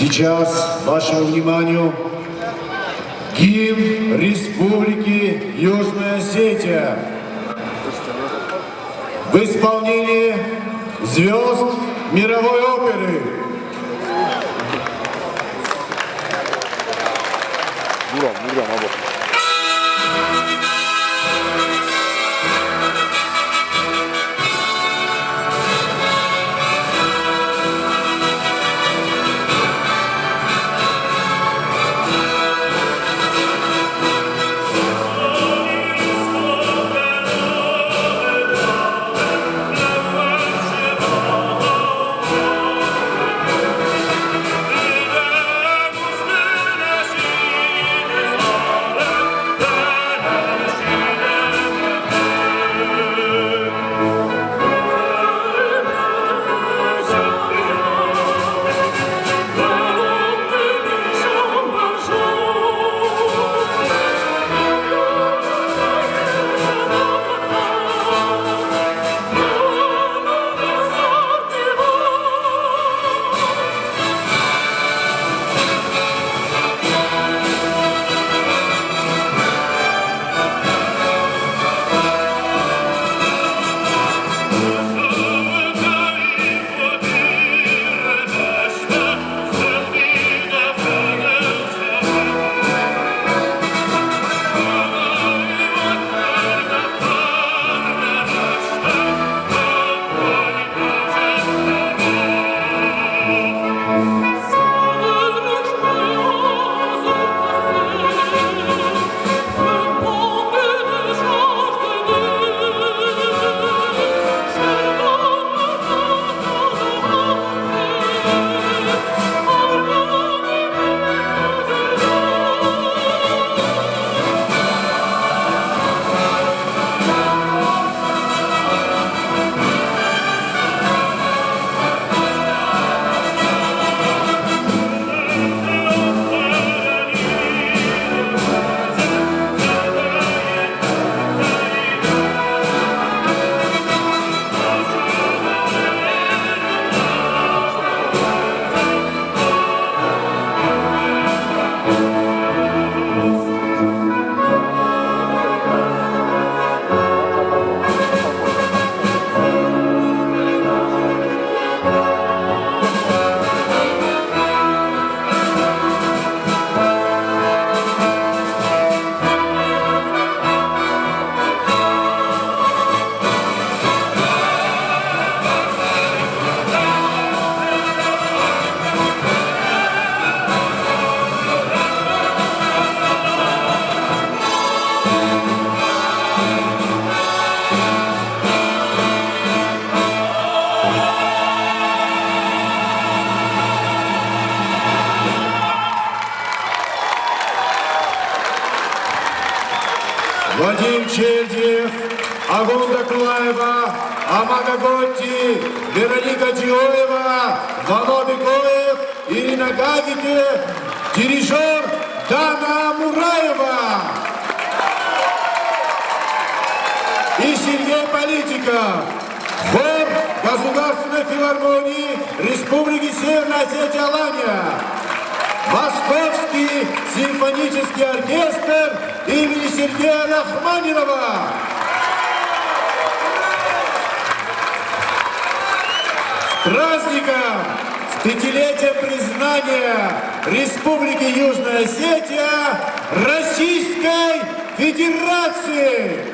Сейчас вашему вниманию гимн Республики Южная Осетия в исполнении звезд мировой оперы. Buram, buram abi. Вадим Чельдиев, Агунда Кулаева, Амага Готти, Вероника Диоева, Вано Бекоев, Ирина Гагите, дирижер Дана Мураева и Сергей Политиков. Хор Государственной филармонии Республики Северная Осетия Алания. Московский симфонический оркестр имени Сергея Рахманинова. С праздником! С пятилетием признания Республики Южная Осетия Российской Федерации!